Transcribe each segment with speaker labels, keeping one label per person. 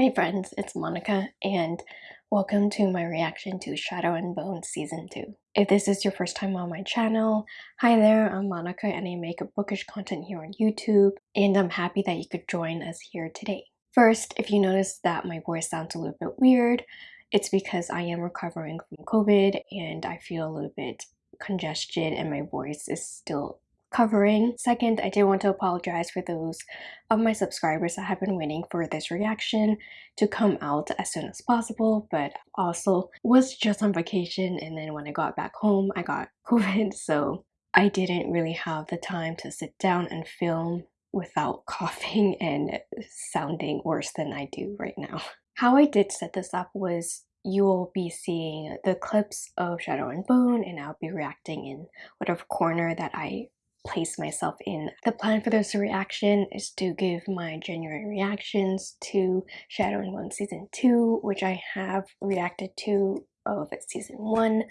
Speaker 1: Hi friends, it's Monica and welcome to my reaction to Shadow and Bone Season 2. If this is your first time on my channel, hi there, I'm Monica and I make a bookish content here on YouTube and I'm happy that you could join us here today. First, if you notice that my voice sounds a little bit weird, it's because I am recovering from COVID and I feel a little bit congested and my voice is still covering. Second, I did want to apologize for those of my subscribers that have been waiting for this reaction to come out as soon as possible, but also was just on vacation and then when I got back home, I got COVID, so I didn't really have the time to sit down and film without coughing and sounding worse than I do right now. How I did set this up was you will be seeing the clips of Shadow and Bone and I'll be reacting in whatever corner that I place myself in. The plan for this reaction is to give my genuine reactions to Shadow and Bone Season 2, which I have reacted to of Season 1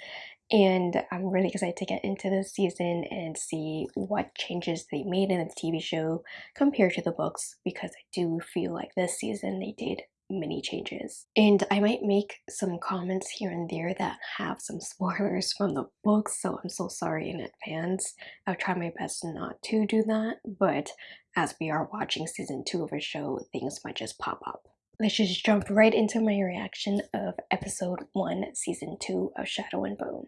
Speaker 1: and I'm really excited to get into this season and see what changes they made in the TV show compared to the books because I do feel like this season they did many changes. And I might make some comments here and there that have some spoilers from the books, so I'm so sorry in advance. I'll try my best not to do that, but as we are watching season 2 of a show, things might just pop up. Let's just jump right into my reaction of episode 1, season 2 of Shadow and Bone.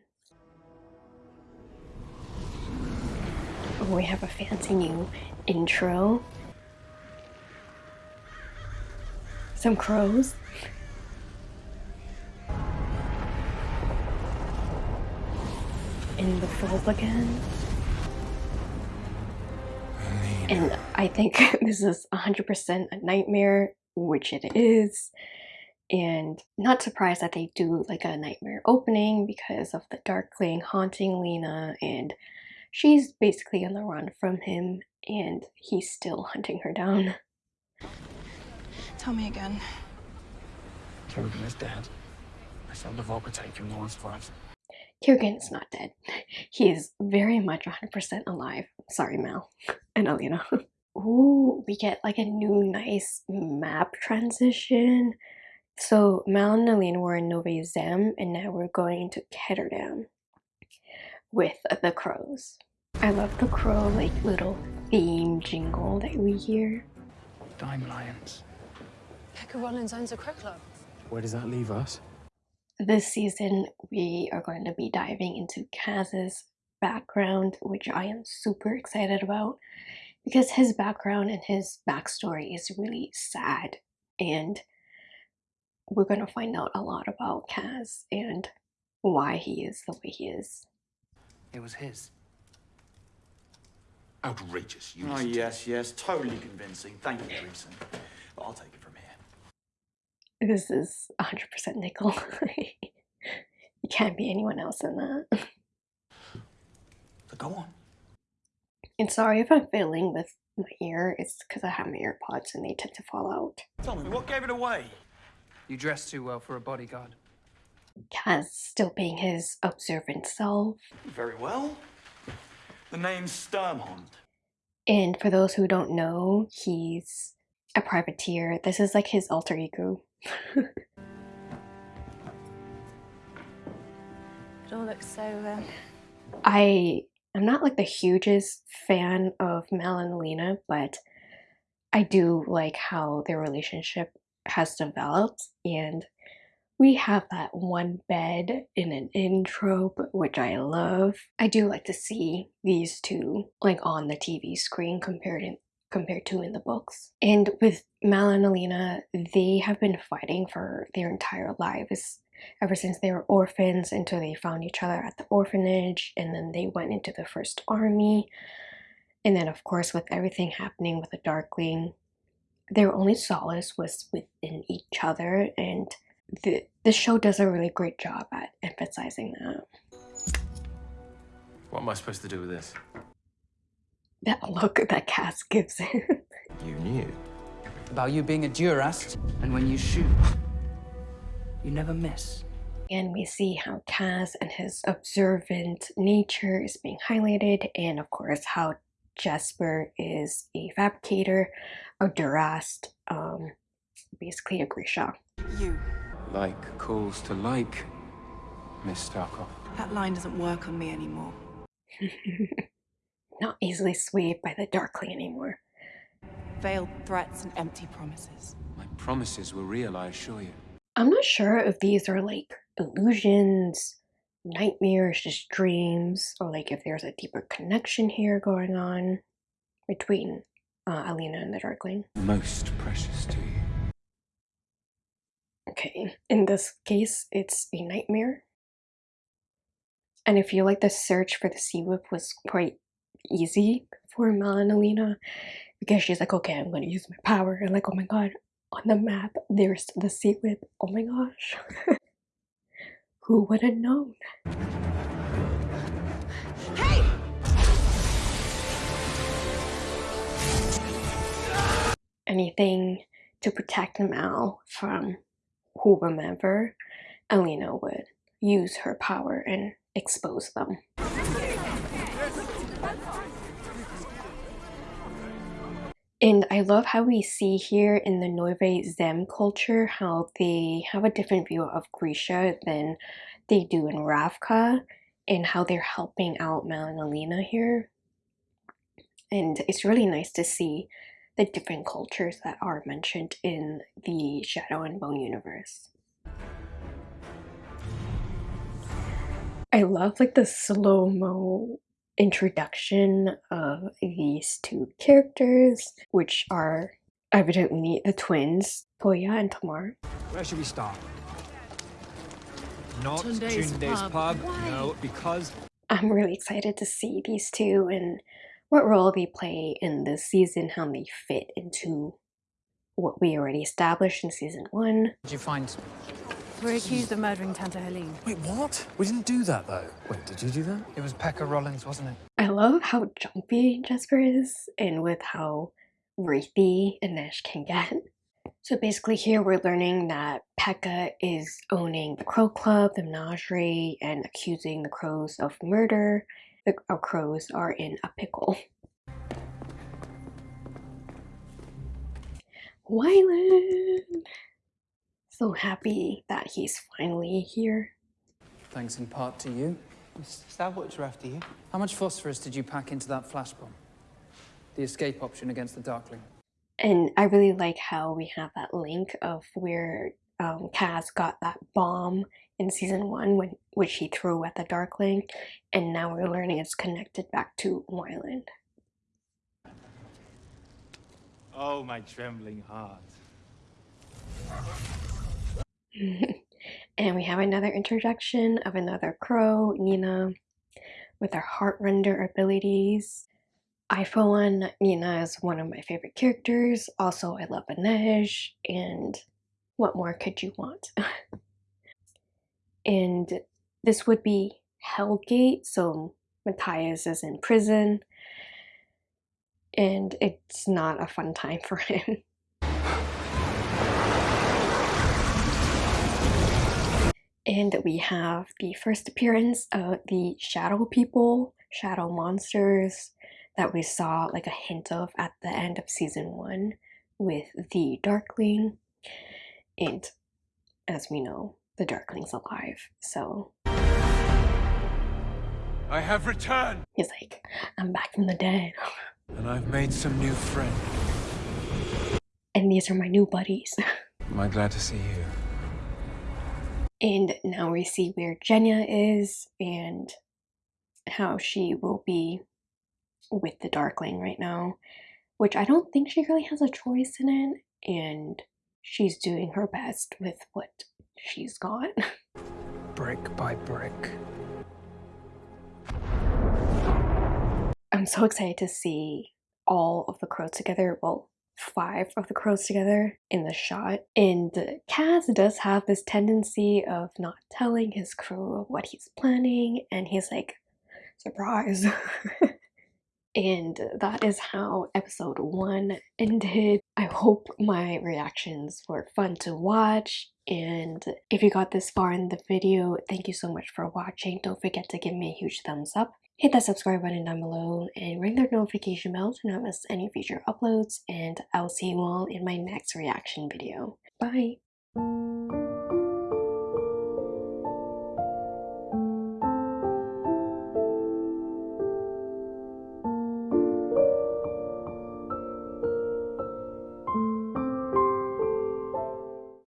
Speaker 1: We have a fancy new intro some crows. In the fold again. And I think this is 100% a nightmare, which it is. And not surprised that they do like a nightmare opening because of the Darkling haunting Lena and she's basically on the run from him and he's still hunting her down.
Speaker 2: Tell me again.
Speaker 3: Kirigan is dead. I found the Volga taking Lawrence Price.
Speaker 1: Kirigan is not dead. He is very much 100% alive. Sorry, Mal and Alina. Ooh, we get like a new nice map transition. So Mal and Alina were in Novyi Zem and now we're going to Ketterdam with the crows. I love the crow like little theme jingle that we hear.
Speaker 3: Dime Lions.
Speaker 2: Pekka Rollins owns a crow club.
Speaker 3: Where does that leave us?
Speaker 1: This season, we are going to be diving into Kaz's background, which I am super excited about because his background and his backstory is really sad and we're going to find out a lot about Kaz and why he is the way he is.
Speaker 3: It was his.
Speaker 4: Outrageous.
Speaker 5: You oh, yes, yes. Totally convincing. Thank you, Dreesen. But I'll take it from here.
Speaker 1: This is 100% Nickel. you can't be anyone else in that.
Speaker 5: Go on.
Speaker 1: And sorry if I'm fiddling with my ear. It's because I have my AirPods and they tend to fall out.
Speaker 5: Tell me, what gave it away?
Speaker 3: You dress too well for a bodyguard.
Speaker 1: Kaz still being his observant self.
Speaker 5: Very well. The name's Sturmhond.
Speaker 1: And for those who don't know, he's a privateer. This is like his alter ego.
Speaker 2: it all looks so. Uh...
Speaker 1: I am not like the hugest fan of Mal and Lena, but I do like how their relationship has developed and we have that one bed in an intro, which I love. I do like to see these two like on the TV screen compared in, compared to in the books. And with Mal and Alina, they have been fighting for their entire lives ever since they were orphans until they found each other at the orphanage and then they went into the first army. And then of course with everything happening with the Darkling, their only solace was within each other and the, the show does a really great job at emphasizing that.
Speaker 4: What am I supposed to do with this?
Speaker 1: That look that Kaz gives him.
Speaker 4: you knew.
Speaker 3: About you being a Durast, and when you shoot, you never miss.
Speaker 1: And we see how Kaz and his observant nature is being highlighted, and of course how Jesper is a fabricator, a Durast, um, basically a Grisha.
Speaker 2: You.
Speaker 6: Like calls to like, Miss Starkov.
Speaker 2: That line doesn't work on me anymore.
Speaker 1: Not easily swayed by the Darkling anymore.
Speaker 2: Veiled threats and empty promises.
Speaker 6: My promises were real, I assure you.
Speaker 1: I'm not sure if these are like illusions, nightmares, just dreams, or like if there's a deeper connection here going on between uh, Alina and the Darkling.
Speaker 6: Most precious to you.
Speaker 1: Okay, in this case, it's a nightmare. And I feel like the search for the Sea Whip was quite easy for Mel and Alina because she's like, okay, I'm gonna use my power. And like, oh my god, on the map, there's the Sea Whip. Oh my gosh. Who would have known?
Speaker 2: Hey!
Speaker 1: Anything to protect Mal from whomever, Alina would use her power and expose them. And I love how we see here in the Novyi Zem culture how they have a different view of Grisha than they do in Ravka and how they're helping out Mel and Alina here. And it's really nice to see the different cultures that are mentioned in the Shadow and Bone universe. I love like the slow-mo introduction of these two characters, which are evidently the twins, Tolya and Tamar.
Speaker 7: Where should we start? Not
Speaker 8: Tunde's
Speaker 7: Tunde's
Speaker 8: pub.
Speaker 7: pub.
Speaker 8: Why?
Speaker 7: No, because
Speaker 1: I'm really excited to see these two and what role they play in this season, how they fit into what we already established in season one.
Speaker 3: Did you find
Speaker 8: We're accused of murdering Tante Heleen.
Speaker 4: Wait, what? We didn't do that though. Wait, did you do that?
Speaker 3: it was Pekka Rollins, wasn't it?
Speaker 1: I love how jumpy Jesper is and with how wraithy Inej can get. So basically here we're learning that Pekka is owning the Crow Club, the Menagerie, and accusing the Crows of murder. The uh, Crows are in a pickle. Wylan! So happy that he's finally here.
Speaker 3: Thanks in part to you.
Speaker 7: Is that what's after you?
Speaker 3: How much phosphorus did you pack into that flash bomb? The escape option against the Darkling.
Speaker 1: And I really like how we have that link of where um, Kaz got that bomb in season one, when which he threw at the Darkling, and now we're learning it's connected back to Wylan.
Speaker 7: Oh, my trembling heart.
Speaker 1: And we have another introduction of another crow, Nina, with her Heartrender abilities. I, for one, Nina is one of my favorite characters. Also, I love Inej, and what more could you want? and this would be Hellgate, so Matthias is in prison, and it's not a fun time for him. And we have the first appearance of the shadow people, shadow monsters that we saw like a hint of at the end of season one with the Darkling. And as we know, the Darkling's alive. So
Speaker 6: I have returned,
Speaker 1: he's like, I'm back from the dead.
Speaker 6: and I've made some new friends.
Speaker 1: And these are my new buddies.
Speaker 6: Am I glad to see you?
Speaker 1: And now we see where Genya is and how she will be with the Darkling right now, which I don't think she really has a choice in it. And she's doing her best with what she's got.
Speaker 3: Brick by brick.
Speaker 1: I'm so excited to see all of the crows together. Well, five of the crows together in the shot. And Kaz does have this tendency of not telling his crew what he's planning, and he's like, surprise. and that is how episode one ended. I hope my reactions were fun to watch. And if you got this far in the video, thank you so much for watching. Don't forget to give me a huge thumbs up. Hit that subscribe button down below and ring the notification bell to not miss any future uploads. And I'll see you all in my next reaction video. Bye!